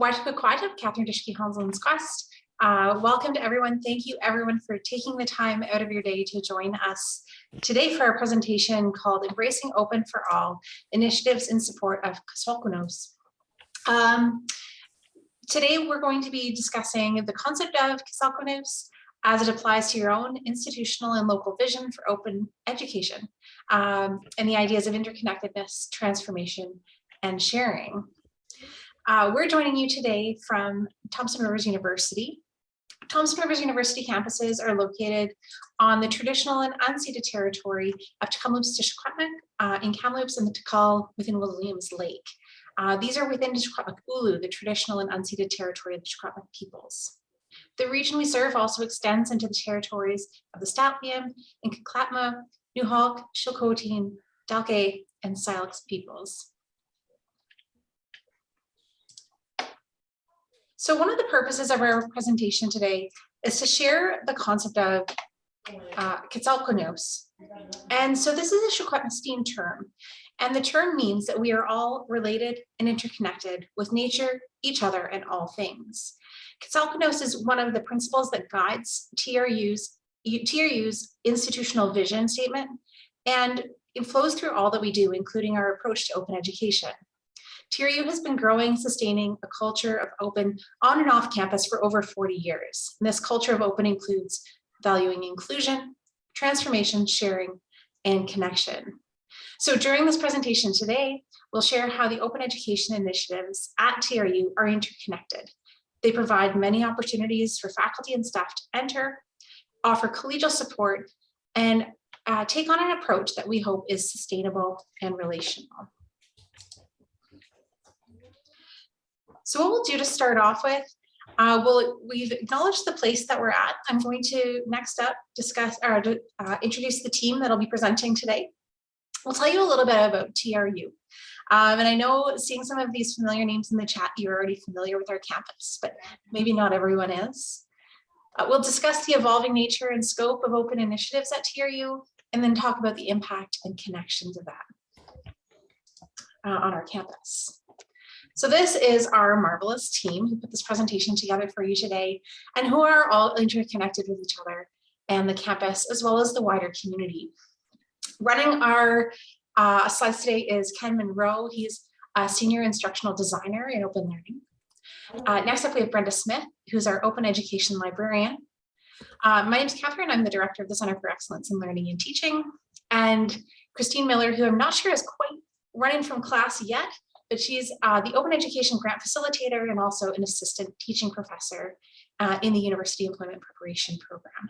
Wajpakwajab, Catherine Dishke Hanselin's Quest. Uh, welcome to everyone. Thank you everyone for taking the time out of your day to join us today for our presentation called Embracing Open for All, Initiatives in Support of Kw'seltktnews. Um, today we're going to be discussing the concept of Kw'seltktnews as it applies to your own institutional and local vision for open education um, and the ideas of interconnectedness, transformation, and sharing. Uh, we're joining you today from Thompson Rivers University. Thompson Rivers University campuses are located on the traditional and unceded territory of Tk'emlúps te Secwépemc uh, in Kamloops and the T'exelc within Williams Lake. Uh, these are within Tishkwetmuk Ulu, the traditional and unceded territory of the Secwépemc peoples. The region we serve also extends into the territories of the St'át'imc, Nlaka'pamux, Nuxalk, Chilcotin, Dakelh, and Syilx peoples. So one of the purposes of our presentation today is to share the concept of uh. And so this is a Secwepemctsín term, and the term means that we are all related and interconnected with nature, each other, and all things. Kw'seltktnews is one of the principles that guides TRU's, TRU's institutional vision statement, and it flows through all that we do, including our approach to open education. TRU has been growing, sustaining a culture of open on and off campus for over 40 years. And this culture of open includes valuing inclusion, transformation, sharing, and connection. So during this presentation today, we'll share how the open education initiatives at TRU are interconnected. They provide many opportunities for faculty and staff to enter, offer collegial support, and uh, take on an approach that we hope is sustainable and relational. So what we'll do to start off with, uh, we'll, we've acknowledged the place that we're at. I'm going to next up discuss or uh, introduce the team that'll be presenting today. We'll tell you a little bit about TRU. Um, and I know seeing some of these familiar names in the chat, you're already familiar with our campus, but maybe not everyone is. Uh, we'll discuss the evolving nature and scope of open initiatives at TRU, and then talk about the impact and connections of that uh, on our campus. So this is our marvelous team who put this presentation together for you today and who are all interconnected with each other and the campus as well as the wider community. Running our uh, slides today is Ken Monroe. He's a senior instructional designer in open learning. Uh, next up, we have Brenda Smith, who's our open education librarian. Uh, my name is Catherine. I'm the director of the Center for Excellence in Learning and Teaching. And Christine Miller, who I'm not sure is quite running from class yet, but she's uh, the Open Education Grant Facilitator and also an assistant teaching professor uh, in the University Employment Preparation Program.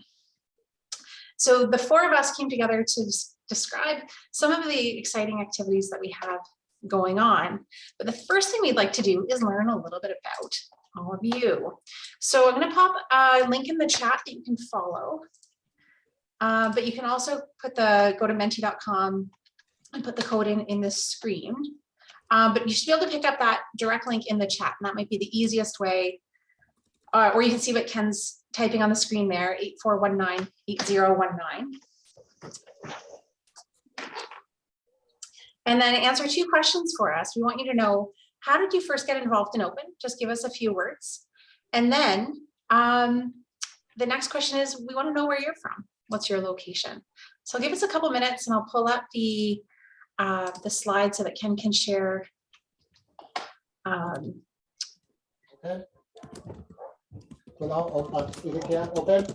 So the four of us came together to describe some of the exciting activities that we have going on. But the first thing we'd like to do is learn a little bit about all of you. So I'm going to pop a link in the chat that you can follow. Uh, but you can also put the go to menti.com and put the code in in this screen. Um, but you should be able to pick up that direct link in the chat, and that might be the easiest way. Uh, or you can see what Ken's typing on the screen there, 8419-8019. And then answer two questions for us. We want you to know, how did you first get involved in open? Just give us a few words. And then um, the next question is, we want to know where you're from. What's your location? So give us a couple minutes and I'll pull up the uh, the slide so that Ken can share. Um, okay. So now open, is it here? Open.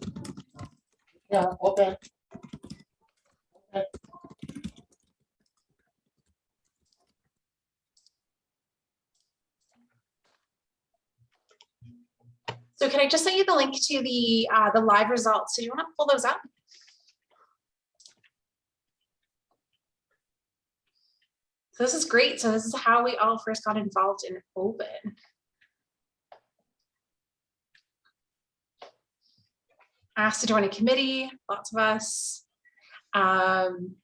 Yeah, open. Okay. So can I just send you the link to the uh, the live results? So you want to pull those up? So this is great. So this is how we all first got involved in open. Asked to join a committee, lots of us. Um,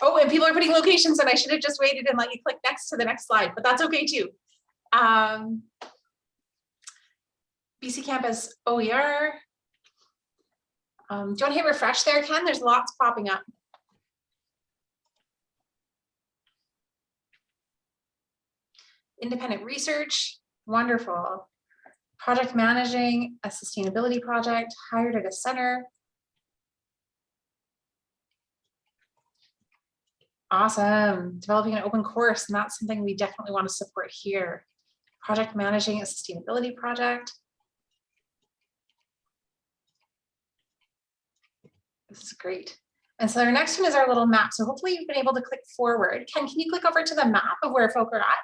oh, and people are putting locations and I should have just waited and let you click next to the next slide, but that's okay too. Um, BC Campus OER. Um, do you want to hit refresh there, Ken? There's lots popping up. Independent research, wonderful. Project managing a sustainability project, hired at a center. Awesome, developing an open course, and that's something we definitely want to support here. Project managing a sustainability project. This is great. And so our next one is our little map. So hopefully you've been able to click forward. Ken, can you click over to the map of where folk are at?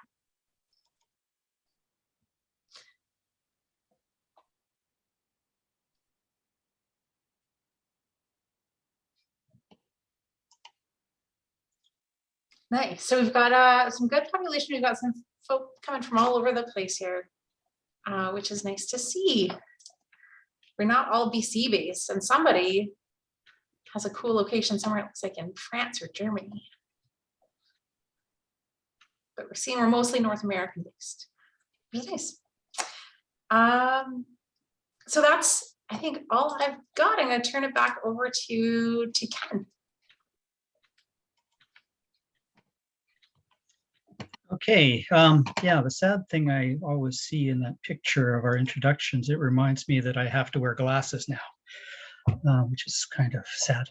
Nice. So we've got uh, some good population. We've got some folk coming from all over the place here, uh, which is nice to see. We're not all BC based and somebody has a cool location somewhere, it looks like in France or Germany. But we're seeing we're mostly North American based. Really nice. Um, so that's, I think, all I've got. I'm going to turn it back over to, to Ken. Okay, um, yeah, the sad thing I always see in that picture of our introductions, it reminds me that I have to wear glasses now, uh, which is kind of sad.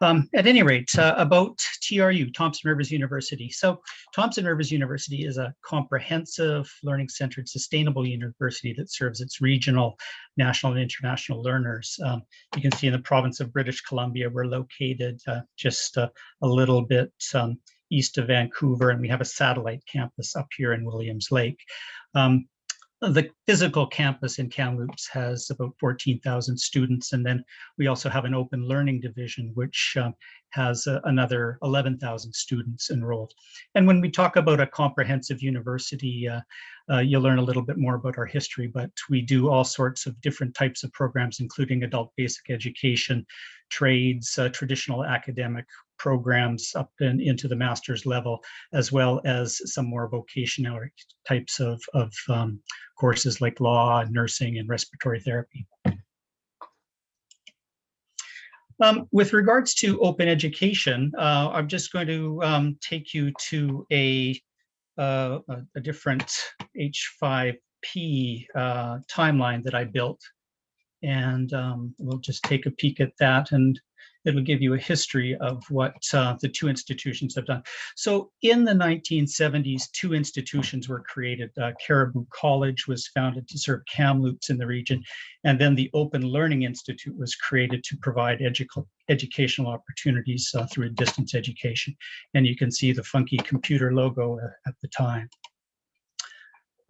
Um, at any rate, uh, about TRU, Thompson Rivers University. So Thompson Rivers University is a comprehensive learning-centered sustainable university that serves its regional, national, and international learners. Um, you can see in the province of British Columbia, we're located uh, just a little bit um, east of Vancouver, and we have a satellite campus up here in Williams Lake. Um, the physical campus in Kamloops has about 14,000 students, and then we also have an open learning division, which um, has uh, another 11,000 students enrolled. And when we talk about a comprehensive university, uh, uh, you'll learn a little bit more about our history, but we do all sorts of different types of programs, including adult basic education, trades, uh, traditional academic programs up and into the master's level, as well as some more vocational types of, of um, courses like law, nursing, and respiratory therapy. Um, with regards to open education, uh, I'm just going to um, take you to a, uh, a, different H5P uh, timeline that I built. And um, we'll just take a peek at that. And it'll give you a history of what uh, the two institutions have done. So in the 1970s, two institutions were created. Uh, Cariboo College was founded to serve Kamloops in the region, and then the Open Learning Institute was created to provide edu educational opportunities uh, through distance education. And you can see the funky computer logo uh, at the time.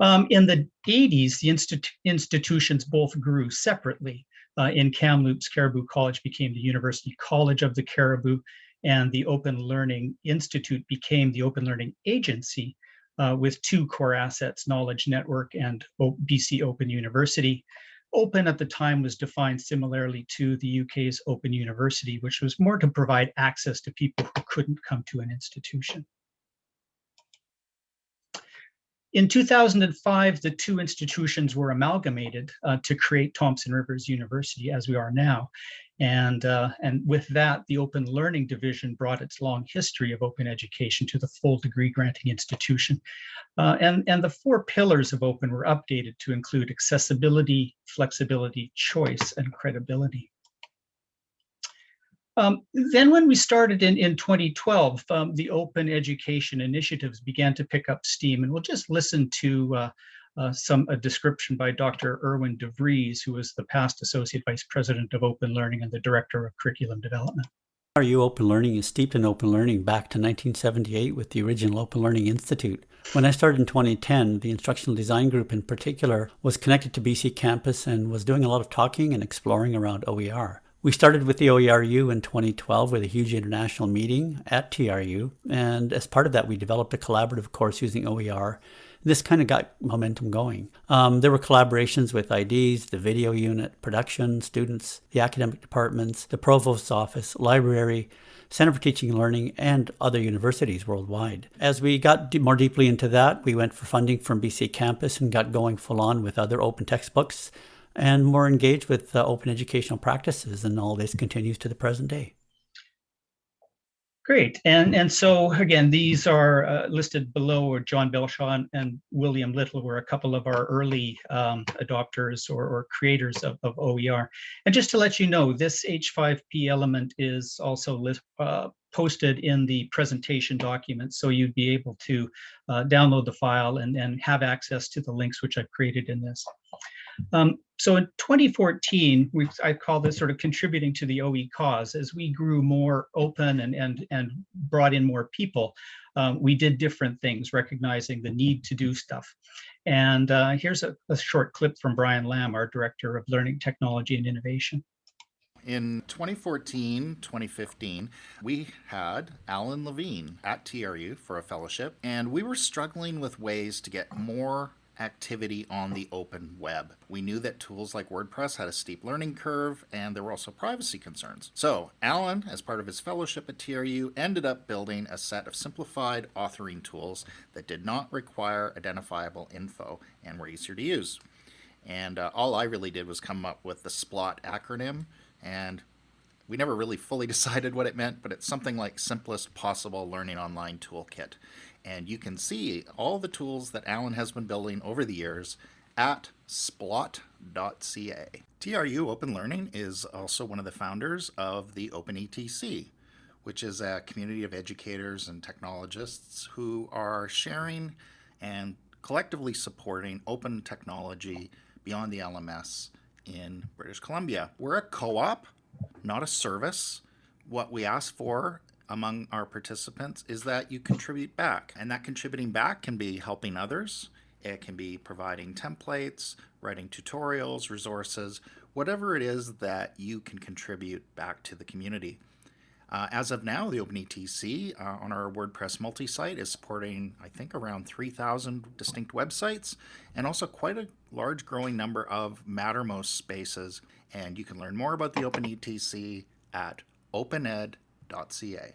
Um, in the 80s, the institu institutions both grew separately uh, in Kamloops, Cariboo College became the University College of the Cariboo, and the Open Learning Institute became the Open Learning Agency uh, with two core assets, Knowledge Network and BC Open University. Open at the time was defined similarly to the UK's Open University, which was more to provide access to people who couldn't come to an institution. In 2005, the two institutions were amalgamated uh, to create Thompson Rivers University as we are now. And, uh, and with that, the Open Learning Division brought its long history of open education to the full degree granting institution. Uh, and, and the four pillars of open were updated to include accessibility, flexibility, choice, and credibility. Um, then when we started in, in 2012, um, the open education initiatives began to pick up steam and we'll just listen to uh, uh, some a description by Dr. Irwin DeVries, who was the past Associate Vice President of Open Learning and the Director of Curriculum Development. RU Open Learning is steeped in open learning back to 1978 with the original Open Learning Institute. When I started in 2010, the Instructional Design Group in particular was connected to BC Campus and was doing a lot of talking and exploring around OER. We started with the OERU in 2012 with a huge international meeting at TRU. And as part of that, we developed a collaborative course using OER. This kind of got momentum going. Um, there were collaborations with IDs, the video unit, production, students, the academic departments, the provost's office, library, Center for Teaching and Learning, and other universities worldwide. As we got more deeply into that, we went for funding from BC Campus and got going full on with other open textbooks and more engaged with uh, open educational practices. And all this continues to the present day. Great. And, and so again, these are uh, listed below are John Belshaw and, William Little were a couple of our early um, adopters or, or creators of, of OER. And just to let you know, this H5P element is also lit, uh, posted in the presentation document. So you'd be able to uh, download the file and, and have access to the links which I've created in this. Um, so in 2014, we I call this sort of contributing to the OE cause. As we grew more open and and and brought in more people, um, we did different things, recognizing the need to do stuff. And uh, here's a, a short clip from Brian Lamb, our Director of Learning Technology and Innovation. In 2014, 2015, we had Alan Levine at TRU for a fellowship, and we were struggling with ways to get more activity on the open web. We knew that tools like WordPress had a steep learning curve and there were also privacy concerns. So Alan, as part of his fellowship at TRU, ended up building a set of simplified authoring tools that did not require identifiable info and were easier to use. And uh, all I really did was come up with the SPLOT acronym and we never really fully decided what it meant, but it's something like simplest possible learning online toolkit. And you can see all the tools that Alan has been building over the years at splot.ca. TRU Open Learning is also one of the founders of the OpenETC, which is a community of educators and technologists who are sharing and collectively supporting open technology beyond the LMS in British Columbia. We're a co-op, not a service. What we ask for among our participants is that you contribute back. And that contributing back can be helping others, it can be providing templates, writing tutorials, resources, whatever it is that you can contribute back to the community. Uh, as of now, the OpenETC uh, on our WordPress multi-site is supporting, I think, around 3,000 distinct websites and also quite a large growing number of Mattermost spaces. And you can learn more about the OpenETC at opened.ca.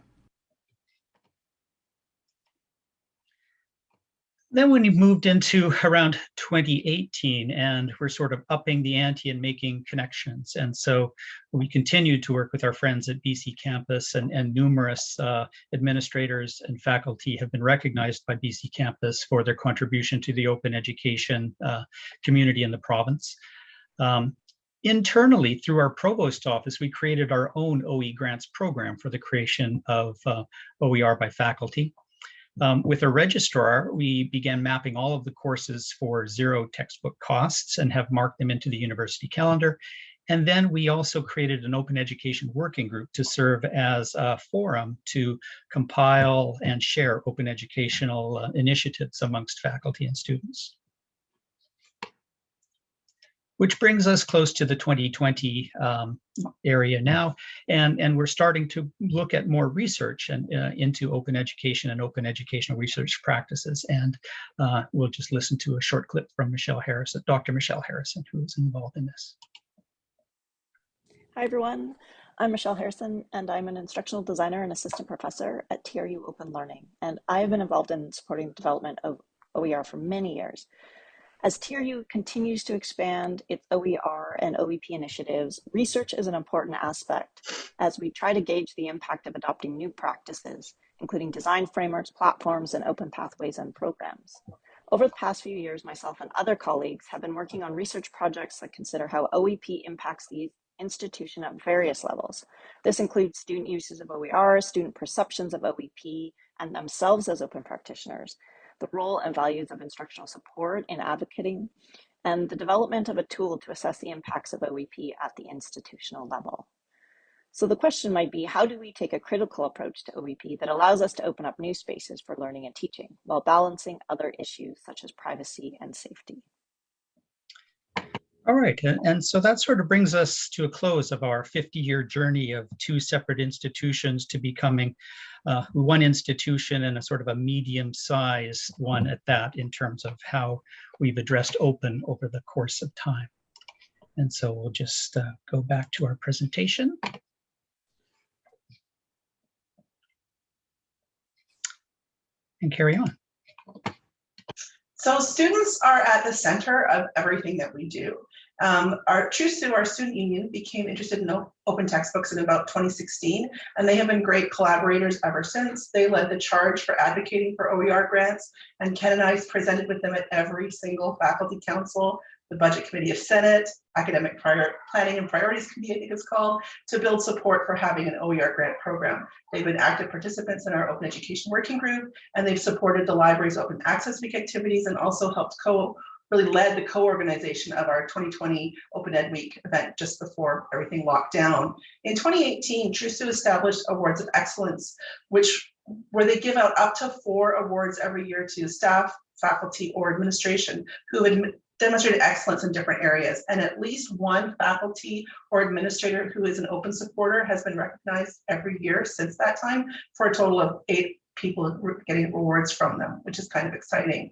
Then when you moved into around 2018 and we're sort of upping the ante and making connections. And so we continued to work with our friends at BC Campus and, and numerous uh, administrators and faculty have been recognized by BC Campus for their contribution to the open education uh, community in the province. Um, internally through our provost office, we created our own OE grants program for the creation of uh, OER by faculty. Um, with a registrar, we began mapping all of the courses for zero textbook costs and have marked them into the university calendar. And then we also created an open education working group to serve as a forum to compile and share open educational uh, initiatives amongst faculty and students which brings us close to the 2020 um, area now. And, and we're starting to look at more research and uh, into open education and open educational research practices. And uh, we'll just listen to a short clip from Michelle Harrison, Dr. Michelle Harrison, who is involved in this. Hi, everyone. I'm Michelle Harrison, and I'm an instructional designer and assistant professor at TRU Open Learning. And I've been involved in supporting the development of OER for many years. As TRU continues to expand its OER and OEP initiatives, research is an important aspect as we try to gauge the impact of adopting new practices, including design frameworks, platforms, and open pathways and programs. Over the past few years, myself and other colleagues have been working on research projects that consider how OEP impacts the institution at various levels. This includes student uses of OER, student perceptions of OEP, and themselves as open practitioners, the role and values of instructional support in advocating, and the development of a tool to assess the impacts of OEP at the institutional level. So the question might be, how do we take a critical approach to OEP that allows us to open up new spaces for learning and teaching while balancing other issues such as privacy and safety? All right, and, so that sort of brings us to a close of our 50-year journey of two separate institutions to becoming uh, one institution and a sort of a medium-sized one at that in terms of how we've addressed open over the course of time. And so we'll just uh, go back to our presentation. And carry on. So students are at the center of everything that we do. Um, our Sue, our student union, became interested in open textbooks in about 2016, and they have been great collaborators ever since. They led the charge for advocating for OER grants, and Ken and I presented with them at every single faculty council, the budget committee of Senate, academic prior planning and priorities committee, I think it's called, to build support for having an OER grant program. They've been active participants in our open education working group, and they've supported the library's open access week activities and also helped co really led the co-organization of our 2020 Open Ed Week event just before everything locked down. In 2018, TRUSU established Awards of Excellence, which where they give out up to four awards every year to staff, faculty, or administration who had demonstrated excellence in different areas. And at least one faculty or administrator who is an open supporter has been recognized every year since that time for a total of eight people getting awards from them, which is kind of exciting.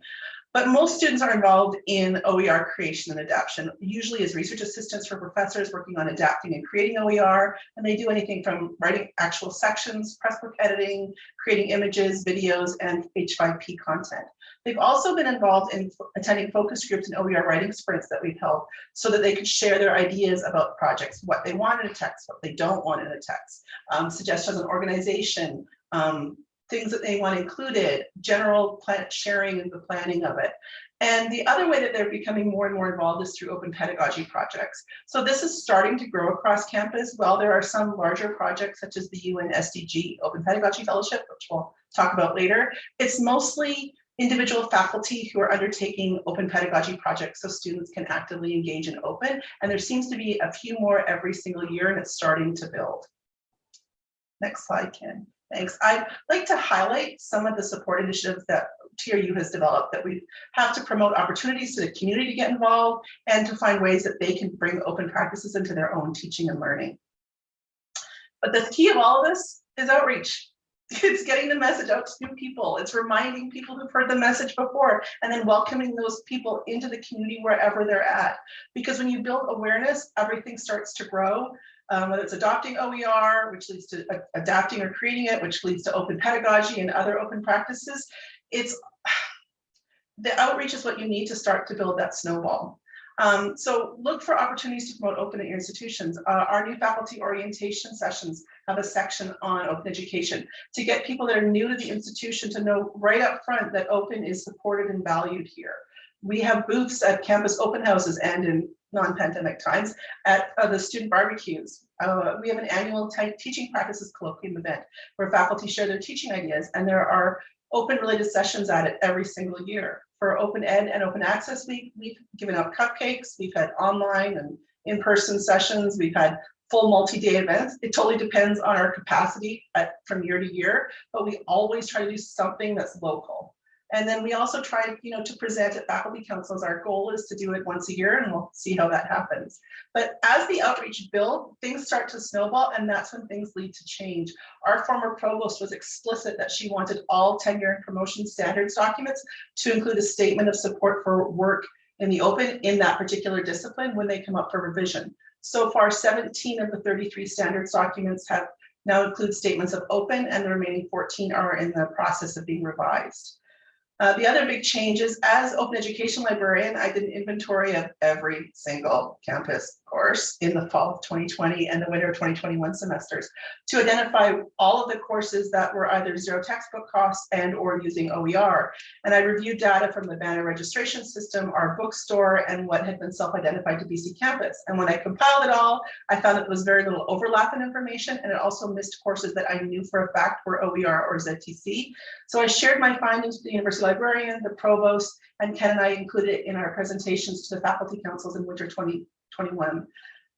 But most students are involved in OER creation and adaptation, usually as research assistants for professors working on adapting and creating OER. And they do anything from writing actual sections, pressbook editing, creating images, videos, and H5P content. They've also been involved in attending focus groups and OER writing sprints that we've held so that they could share their ideas about projects, what they want in a text, what they don't want in a text, um, suggestions on organization, um, things that they want included, general plan sharing and the planning of it. And the other way that they're becoming more and more involved is through open pedagogy projects. So this is starting to grow across campus. While there are some larger projects such as the UN SDG Open Pedagogy Fellowship, which we'll talk about later, it's mostly individual faculty who are undertaking open pedagogy projects so students can actively engage in open. And there seems to be a few more every single year and it's starting to build. Next slide, Ken. Thanks. I'd like to highlight some of the support initiatives that TRU has developed that we have to promote opportunities to the community to get involved and to find ways that they can bring open practices into their own teaching and learning. But the key of all of this is outreach. It's getting the message out to new people. It's reminding people who've heard the message before and then welcoming those people into the community wherever they're at. Because when you build awareness, everything starts to grow um, whether it's adopting OER, which leads to adapting or creating it, which leads to open pedagogy and other open practices. It's the outreach is what you need to start to build that snowball. Um, so look for opportunities to promote open at your institutions. Uh, our new faculty orientation sessions have a section on open education to get people that are new to the institution to know right up front that open is supported and valued here. We have booths at campus open houses and in non-pandemic times at uh, the student barbecues. Uh, we have an annual teaching practices colloquium event where faculty share their teaching ideas and there are open related sessions at it every single year. For Open Ed and Open Access Week, we've given out cupcakes, we've had online and in-person sessions, we've had full multi-day events. It totally depends on our capacity at, from year to year, but we always try to do something that's local. And then we also try, you know, to present at faculty councils. Our goal is to do it once a year and we'll see how that happens. But as the outreach build, things start to snowball and that's when things lead to change. Our former provost was explicit that she wanted all tenure and promotion standards documents to include a statement of support for work in the open in that particular discipline when they come up for revision. So far, 17 of the 33 standards documents have now include statements of open and the remaining 14 are in the process of being revised. Uh, the other big change is as open education librarian, I did an inventory of every single campus course in the fall of 2020 and the winter of 2021 semesters to identify all of the courses that were either zero textbook costs and or using OER. And I reviewed data from the Banner registration system, our bookstore, and what had been self-identified to BC Campus. And when I compiled it all, I found that there was very little overlap in information and it also missed courses that I knew for a fact were OER or ZTC. So I shared my findings with the University librarian, the provost, and Ken and I included it in our presentations to the faculty councils in winter 2021.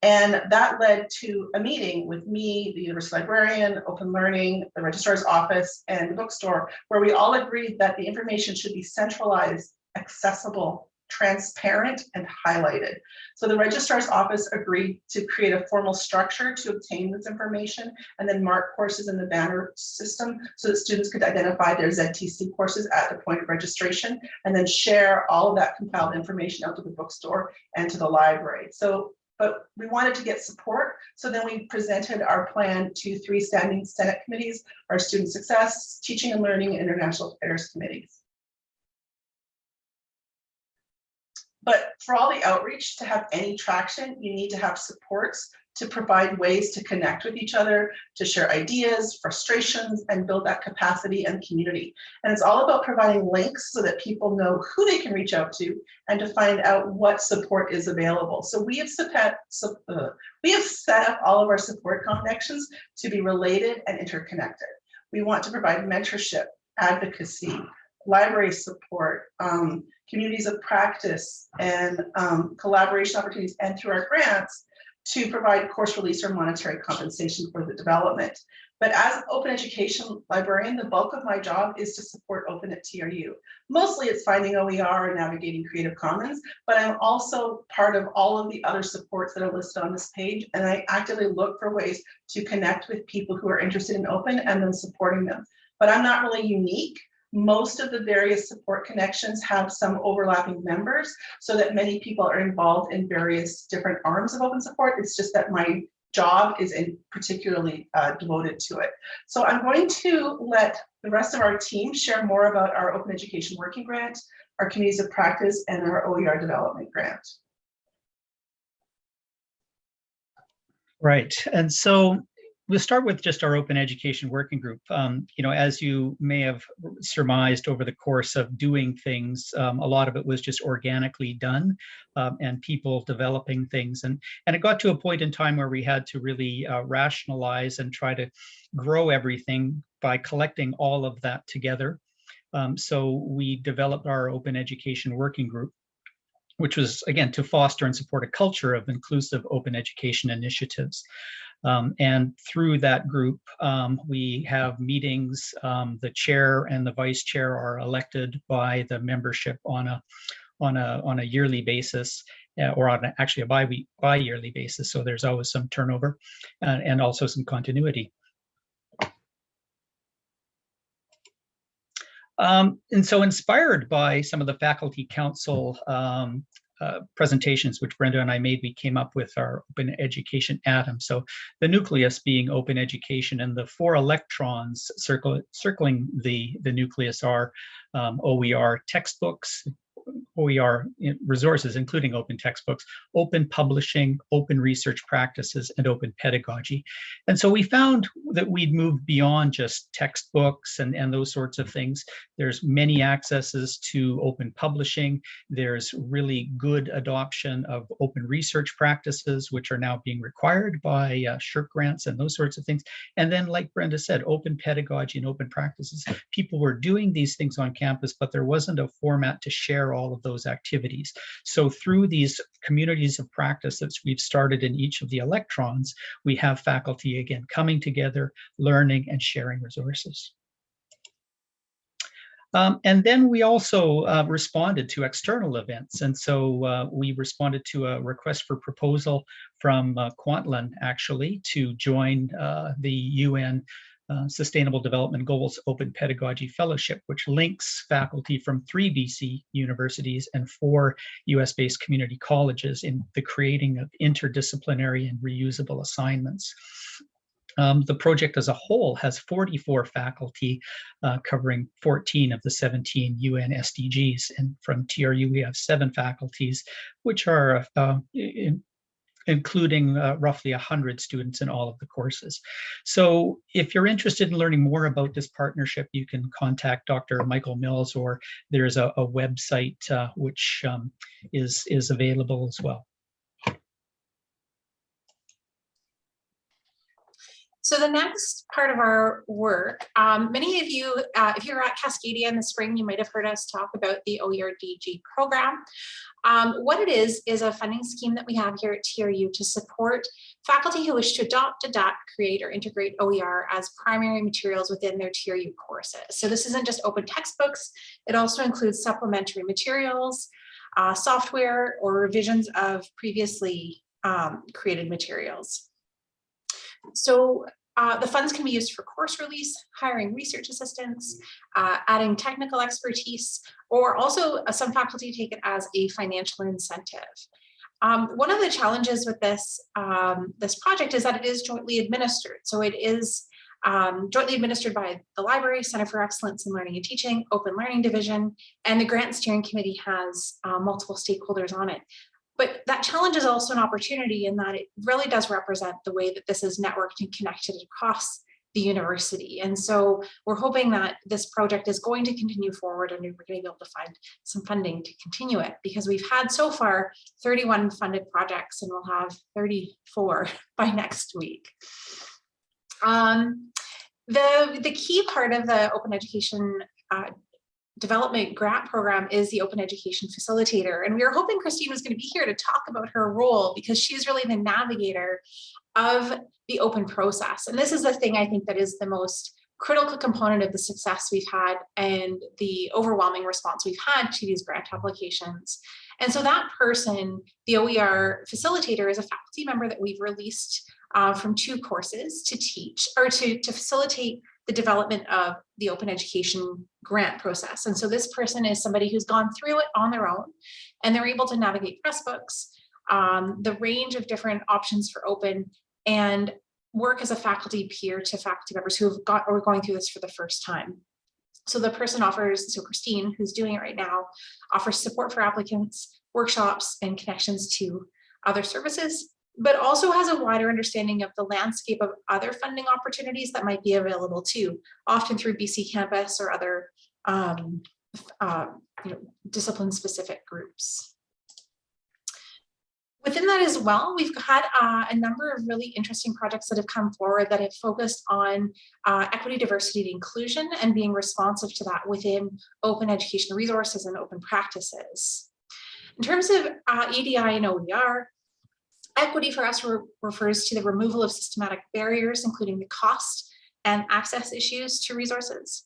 And that led to a meeting with me, the university librarian, open learning, the registrar's office, and the bookstore, where we all agreed that the information should be centralized, accessible, transparent, and highlighted. So the registrar's office agreed to create a formal structure to obtain this information and then mark courses in the banner system so that students could identify their ZTC courses at the point of registration and then share all of that compiled information out to the bookstore and to the library. So but we wanted to get support. So then we presented our plan to three standing Senate committees, our student success, teaching and learning, and international affairs committees. But for all the outreach to have any traction, you need to have supports to provide ways to connect with each other, to share ideas, frustrations, and build that capacity and community. And it's all about providing links so that people know who they can reach out to and to find out what support is available. So we have set, uh, we have set up all of our support connections to be related and interconnected. We want to provide mentorship, advocacy, library support, um, communities of practice, and um, collaboration opportunities, and through our grants, to provide course release or monetary compensation for the development. But as an open education librarian, the bulk of my job is to support open at TRU. Mostly it's finding OER and navigating Creative Commons, but I'm also part of all of the other supports that are listed on this page. And I actively look for ways to connect with people who are interested in open and then supporting them. But I'm not really unique most of the various support connections have some overlapping members so that many people are involved in various different arms of open support. It's just that my job is in particularly uh, devoted to it. So I'm going to let the rest of our team share more about our open education working grant, our communities of practice, and our OER development grant. Right. And so we'll start with just our open education working group. Um, you know, as you may have surmised over the course of doing things, um, a lot of it was just organically done um, and people developing things. And, and it got to a point in time where we had to really uh, rationalize and try to grow everything by collecting all of that together. Um, so we developed our open education working group which was again to foster and support a culture of inclusive open education initiatives. Um, and through that group, um, we have meetings. Um, the chair and the vice chair are elected by the membership on a on a on a yearly basis, uh, or on a, actually a bi week bi yearly basis. So there's always some turnover, uh, and also some continuity. Um, and so inspired by some of the faculty council um, uh, presentations which Brenda and I made, we came up with our open education atom. So the nucleus being open education and the four electrons circle, circling the, the nucleus are um, OER textbooks, OER resources, including open textbooks, open publishing, open research practices, and open pedagogy. And so we found that we'd moved beyond just textbooks and, and those sorts of things. There's many accesses to open publishing. There's really good adoption of open research practices, which are now being required by uh, grants and those sorts of things. And then, like Brenda said, open pedagogy and open practices. People were doing these things on campus, but there wasn't a format to share all of those activities. So through these communities of practice that we've started in each of the electrons, we have faculty again coming together, learning and sharing resources. Um, and then we also uh, responded to external events. And so uh, we responded to a request for proposal from uh, Kwantlen actually to join uh, the UN uh, Sustainable Development Goals Open Pedagogy Fellowship, which links faculty from three BC universities and four US-based community colleges in the creating of interdisciplinary and reusable assignments. Um, the project as a whole has 44 faculty uh, covering 14 of the 17 UN SDGs. And from TRU, we have seven faculties, which are uh, in, including uh, roughly 100 students in all of the courses. So if you're interested in learning more about this partnership, you can contact Dr. Michael Mills or there's a, a website uh, which um, is, is available as well. So the next part of our work, um, many of you, uh, if you're at Cascadia in the spring, you might have heard us talk about the OER-DG program. Um, what it is, is a funding scheme that we have here at TRU to support faculty who wish to adopt, adapt, create, or integrate OER as primary materials within their TRU courses. So this isn't just open textbooks, it also includes supplementary materials, uh, software, or revisions of previously um, created materials. So uh, the funds can be used for course release, hiring research assistants, uh, adding technical expertise, or also uh, some faculty take it as a financial incentive. Um, one of the challenges with this, um, this project is that it is jointly administered. So it is um, jointly administered by the Library Center for Excellence in Learning and Teaching, Open Learning Division, and the Grant Steering Committee has uh, multiple stakeholders on it. But that challenge is also an opportunity in that it really does represent the way that this is networked and connected across the university. And so we're hoping that this project is going to continue forward and we're going to be able to find some funding to continue it because we've had so far 31 funded projects and we'll have 34 by next week. Um, the, the key part of the open education uh, development grant program is the open education facilitator. And we were hoping Christine was going to be here to talk about her role because she's really the navigator of the open process. And this is the thing I think that is the most critical component of the success we've had and the overwhelming response we've had to these grant applications. And so that person, the OER facilitator is a faculty member that we've released uh, from two courses to teach or to, to facilitate the development of the open education grant process. And so this person is somebody who's gone through it on their own and they're able to navigate Pressbooks, um, the range of different options for open and work as a faculty peer to faculty members who have got or are going through this for the first time. So the person offers, so Christine, who's doing it right now, offers support for applicants, workshops, and connections to other services, but also has a wider understanding of the landscape of other funding opportunities that might be available too, often through BC Campus or other um, uh, you know, discipline-specific groups. Within that as well, we've had uh, a number of really interesting projects that have come forward that have focused on uh, equity, diversity, and inclusion and being responsive to that within open education resources and open practices. In terms of uh, EDI and OER, equity for us re refers to the removal of systematic barriers, including the cost and access issues to resources.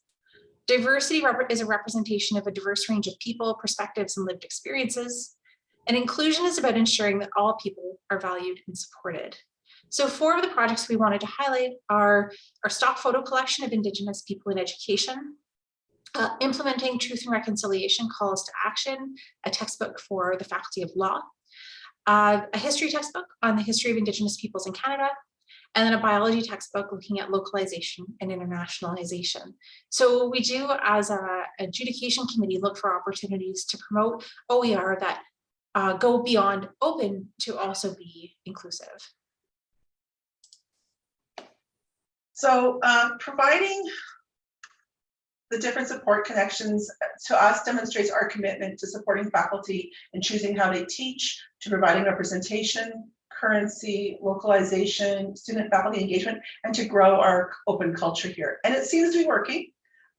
Diversity is a representation of a diverse range of people, perspectives, and lived experiences. And inclusion is about ensuring that all people are valued and supported. So four of the projects we wanted to highlight are our stock photo collection of Indigenous people in education, uh, implementing truth and reconciliation calls to action, a textbook for the faculty of law, uh, a history textbook on the history of Indigenous peoples in Canada, and then a biology textbook looking at localization and internationalization. So we do as a adjudication committee look for opportunities to promote OER that uh, go beyond open to also be inclusive. So uh, providing the different support connections to us demonstrates our commitment to supporting faculty and choosing how they teach, to providing representation, currency, localization, student faculty engagement, and to grow our open culture here. And it seems to be working.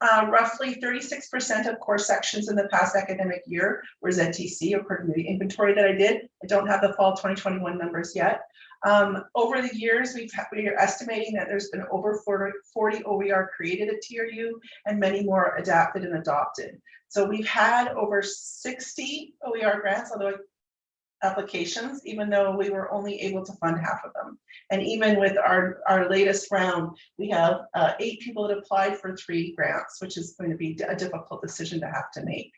Uh, roughly 36% of course sections in the past academic year were ZTC according to the inventory that I did. I don't have the fall 2021 numbers yet. Um, over the years, we've we are estimating that there's been over 40, 40 OER created at TRU and many more adapted and adopted. So we've had over 60 OER grants, although applications, even though we were only able to fund half of them. And even with our, our latest round, we have uh, eight people that applied for three grants, which is going to be a difficult decision to have to make.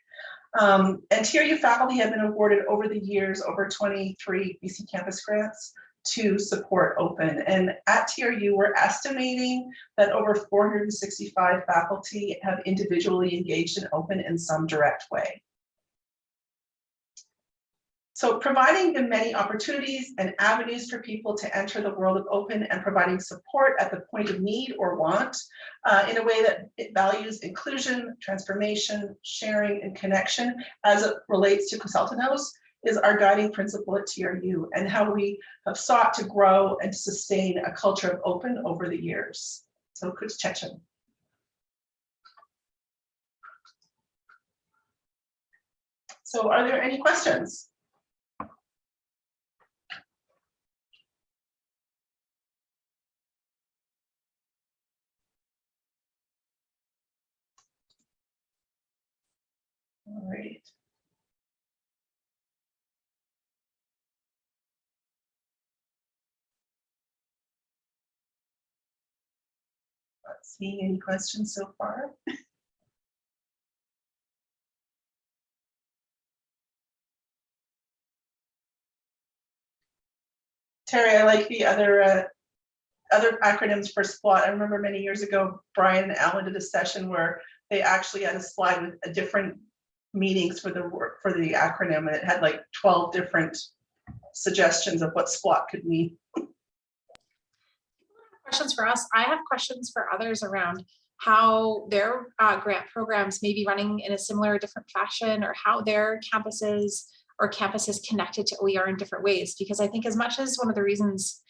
Um, and TRU faculty have been awarded over the years over 23 BC campus grants to support open. And at TRU, we're estimating that over 465 faculty have individually engaged in open in some direct way. So providing the many opportunities and avenues for people to enter the world of open and providing support at the point of need or want uh, in a way that it values inclusion, transformation, sharing, and connection as it relates to Kw'seltktnews is our guiding principle at TRU and how we have sought to grow and sustain a culture of open over the years. So Kukstsétsemc. So are there any questions? All right. Not seeing any questions so far. Terry, I like the other uh, other acronyms for SPLOT. I remember many years ago, Brian and Alan did a session where they actually had a slide with a different meanings for the for the acronym, and it had like twelve different suggestions of what SPLOT could mean. questions for us. I have questions for others around how their uh, grant programs may be running in a similar or different fashion or how their campuses or campuses connected to OER in different ways. Because I think as much as one of the reasons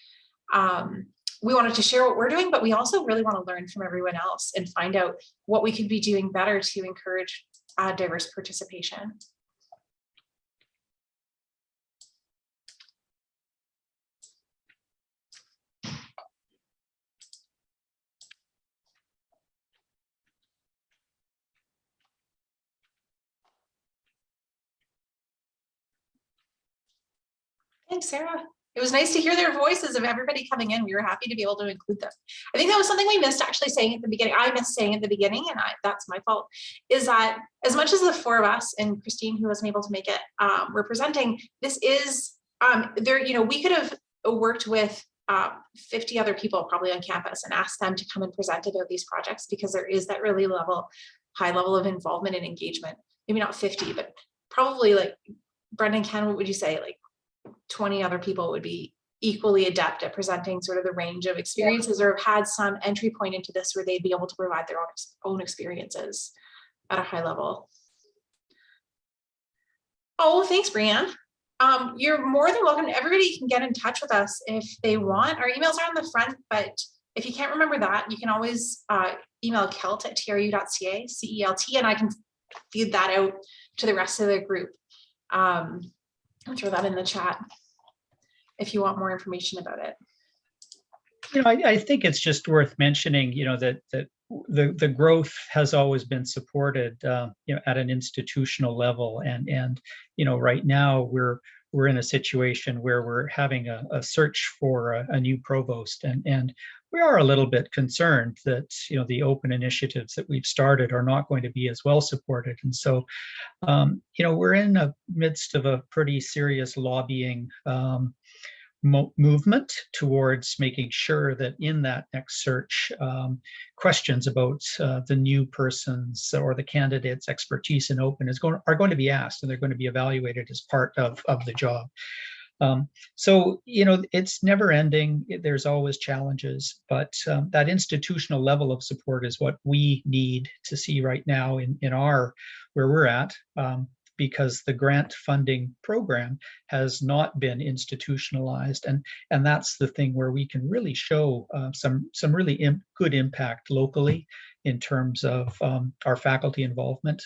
um, we wanted to share what we're doing, but we also really want to learn from everyone else and find out what we could be doing better to encourage uh, diverse participation. Thanks, Sarah. It was nice to hear their voices of everybody coming in. We were happy to be able to include them. I think that was something we missed actually saying at the beginning. I missed saying at the beginning, and I, that's my fault, is that as much as the four of us and Christine, who wasn't able to make it, um, we're presenting, this is, um, there, you know, we could have worked with uh, 50 other people probably on campus and asked them to come and present about these projects because there is that really level, high level of involvement and engagement. Maybe not 50, but probably like Brendan Ken, what would you say? Like 20 other people would be equally adept at presenting sort of the range of experiences or have had some entry point into this where they'd be able to provide their own, own experiences at a high level. Oh, thanks, Brianne. Um, you're more than welcome. Everybody can get in touch with us if they want. Our emails are on the front, but if you can't remember that, you can always uh, email celt at tru.ca, C-E-L-T, and I can feed that out to the rest of the group. Um, throw that in the chat if you want more information about it. You know, I, I think it's just worth mentioning, you know, that that the the growth has always been supported, uh, you know, at an institutional level, and and you know, right now we're we're in a situation where we're having a, a search for a, a new provost, and and we are a little bit concerned that you know the open initiatives that we've started are not going to be as well supported, and so um, you know we're in the midst of a pretty serious lobbying. Um, mo movement towards making sure that in that next search, um, questions about uh, the new person's or the candidate's expertise in open is going are going to be asked and they're going to be evaluated as part of, of the job. Um, so, you know, it's never ending. There's always challenges, but um, that institutional level of support is what we need to see right now in, in our, where we're at. Um, because the grant funding program has not been institutionalized and and that's the thing where we can really show uh, some some really good impact locally in terms of um, our faculty involvement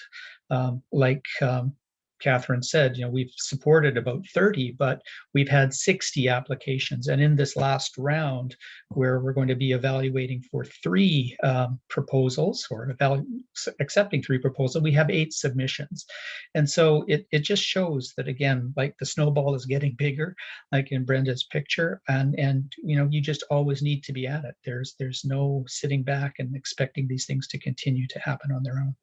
um, like um, Catherine said, you know, we've supported about 30, but we've had 60 applications. And in this last round, where we're going to be evaluating for three um, proposals or accepting three proposals, we have eight submissions. And so it, it just shows that, again, like the snowball is getting bigger, like in Brenda's picture. And, and you know, you just always need to be at it. There's, there's no sitting back and expecting these things to continue to happen on their own.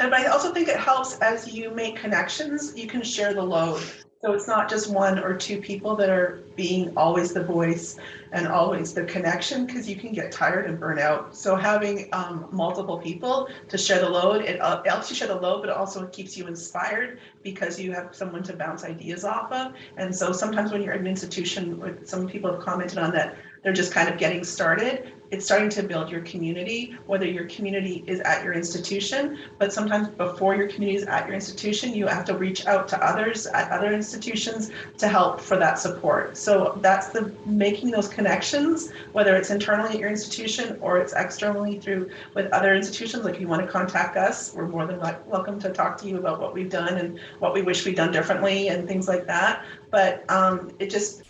And I also think it helps as you make connections, you can share the load. So it's not just one or two people that are being always the voice and always the connection because you can get tired and burn out. So having um, multiple people to share the load, it, helps you share the load, but also it also keeps you inspired because you have someone to bounce ideas off of. And so sometimes when you're in an institution, some people have commented on that, they're just kind of getting started it's starting to build your community, whether your community is at your institution, but sometimes before your community is at your institution, you have to reach out to others at other institutions to help for that support. So that's the making those connections, whether it's internally at your institution or it's externally through with other institutions. Like if you want to contact us, we're more than welcome to talk to you about what we've done and what we wish we'd done differently and things like that. But um, it just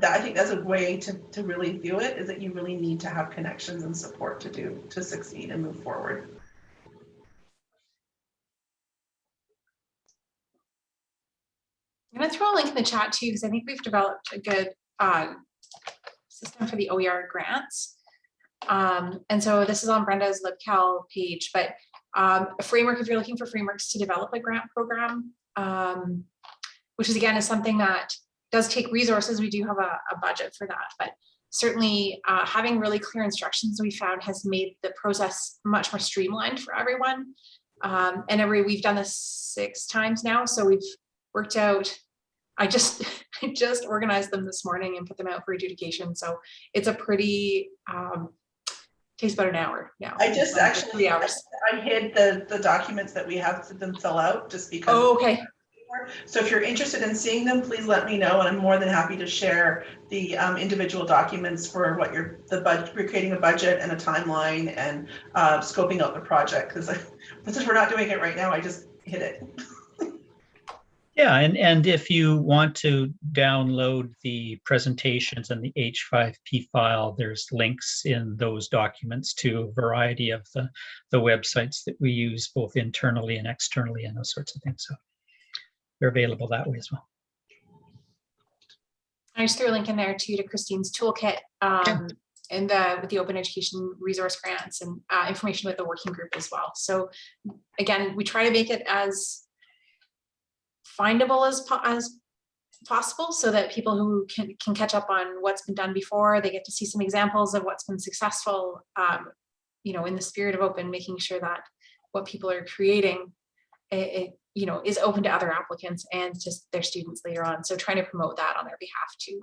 that I think that's a way to, to really view it is that you really need to have connections and support to do to succeed and move forward. I'm going to throw a link in the chat too, because I think we've developed a good uh, system for the OER grants. Um, and so this is on Brenda's LibCal page, but um, a framework, if you're looking for frameworks to develop a grant program, um, which is again is something that does take resources. We do have a, a budget for that, but certainly uh, having really clear instructions we found has made the process much more streamlined for everyone. Um, and every, we've done this six times now, so we've worked out, I just, I just organized them this morning and put them out for adjudication, so it's a pretty, um, takes about an hour now. I just um, actually, hours. I hid the, the documents that we have to them fill out just because. Oh, okay, So if you're interested in seeing them, please let me know, and I'm more than happy to share the um, individual documents for what you're, the budget, we're creating a budget and a timeline and uh, scoping out the project, because since we're not doing it right now, I just hit it. Yeah, and, and if you want to download the presentations and the H5P file, there's links in those documents to a variety of the, the websites that we use both internally and externally and those sorts of things. So they're available that way as well. I just threw a link in there too to Christine's toolkit. Um, and the, with the open education resource grants and uh, information with the working group as well. So again, we try to make it as findable as, po- as possible so that people who can, can catch up on what's been done before, they get to see some examples of what's been successful, um, you know, in the spirit of open, making sure that what people are creating, it, you know, is open to other applicants and just their students later on. So trying to promote that on their behalf too.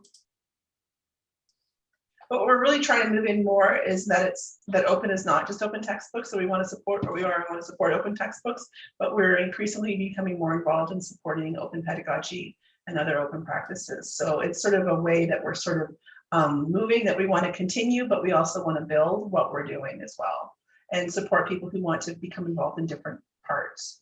What we're really trying to move in more is that it's, that open is not just open textbooks, so we want to support, or we are, want to support open textbooks, but we're increasingly becoming more involved in supporting open pedagogy and other open practices. So it's sort of a way that we're sort of um, moving that we want to continue, but we also want to build what we're doing as well and support people who want to become involved in different parts.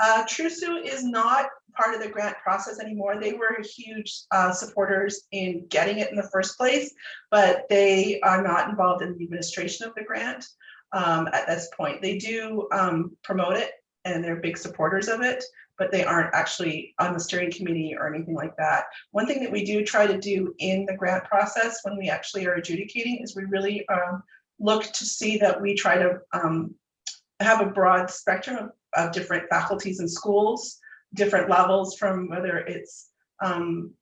Uh, TRUSU is not part of the grant process anymore. They were huge uh, supporters in getting it in the first place, but they are not involved in the administration of the grant um, at this point. They do um, promote it and they're big supporters of it, but they aren't actually on the steering committee or anything like that. One thing that we do try to do in the grant process when we actually are adjudicating is we really um, look to see that we try to um, have a broad spectrum of of different faculties and schools, different levels from whether it's um,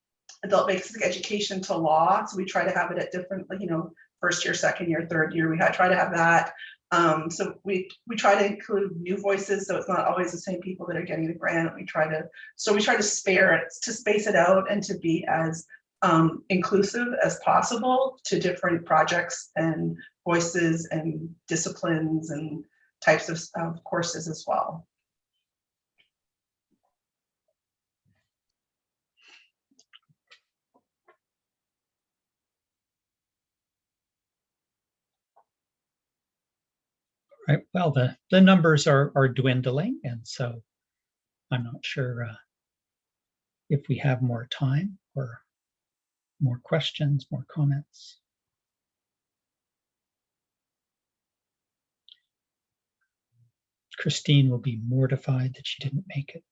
adult basic education to law. So we try to have it at different, you know, first year, second year, third year. We try to have that. Um, so we we try to include new voices, so it's not always the same people that are getting the grant. We try to so we try to spare it to space it out and to be as um, inclusive as possible to different projects and voices and disciplines and types of, of courses as well. Right, well, the, the numbers are, are dwindling, and so I'm not sure uh, if we have more time or more questions, more comments. Christine will be mortified that she didn't make it.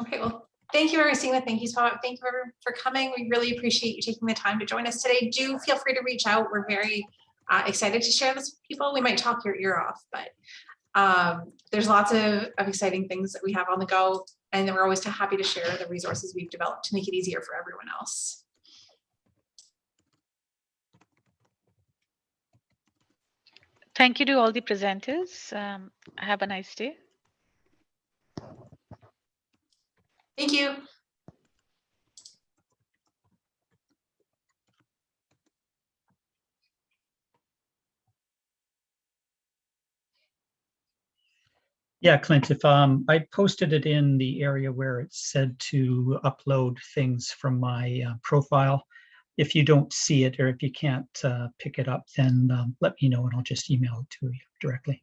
Okay, well, thank you, Christina. Thank you, Todd. Thank you for, for coming. We really appreciate you taking the time to join us today. Do feel free to reach out. We're very uh, excited to share this with people. We might talk your ear off, but um, there's lots of, of exciting things that we have on the go. And we're always happy to share the resources we've developed to make it easier for everyone else. Thank you to all the presenters. Um, have a nice day. Thank you. Yeah, Clint, if um, I posted it in the area where it said to upload things from my uh, profile. If you don't see it or if you can't uh, pick it up, then um, let me know and I'll just email it to you directly.